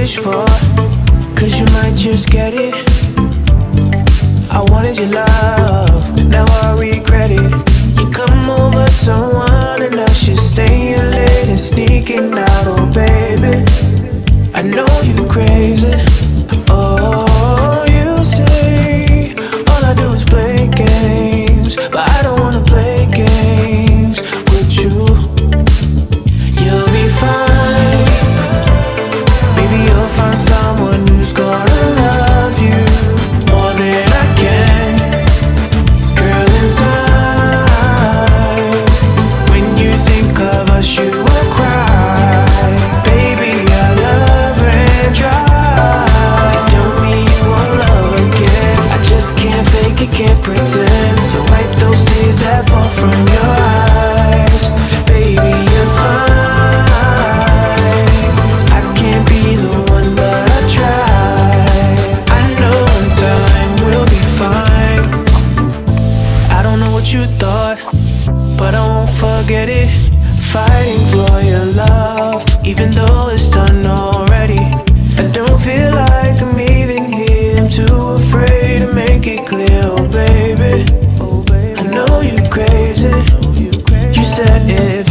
wish for. Cause you might just get it. I wanted your love, now I regret it. You come over someone and I should stay late and sneaking out, oh baby. I know you crazy, oh you say All I do is play games. you thought But I won't forget it. Fighting for your love Even though it's done already. I don't feel like I'm even here. I'm too afraid to make it clear. Oh baby. Oh, I know you're crazy. You said if